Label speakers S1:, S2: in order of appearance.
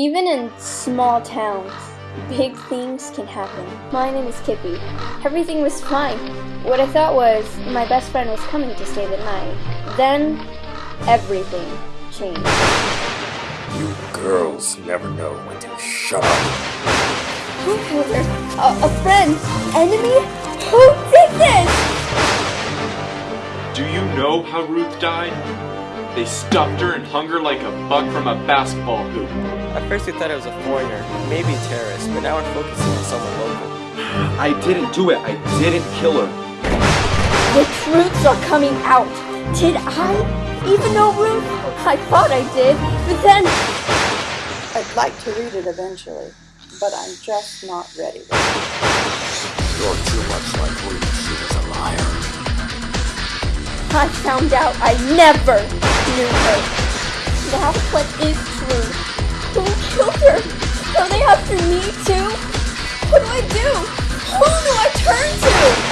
S1: Even in small towns, big things can happen. My name is Kippy. Everything was fine. What I thought was my best friend was coming to stay the night. Then, everything changed.
S2: You girls never know when to shut up.
S1: Who killed her? A, a friend? Enemy? Who did this?
S3: Do you know how Ruth died? They stuffed her and hung her like a bug from a basketball hoop.
S4: At first we thought it was a foreigner, maybe a terrorist, but now we're focusing on someone local.
S5: I didn't do it. I didn't kill her.
S1: The truths are coming out. Did I even know Ruth? I thought I did, but then
S6: I'd like to read it eventually, but I'm just not ready.
S2: You're too much like Ruth. She was a liar.
S1: I found out I never her. Now what is true? Who killed her? Are they after me too? What do I do? Who do I turn to?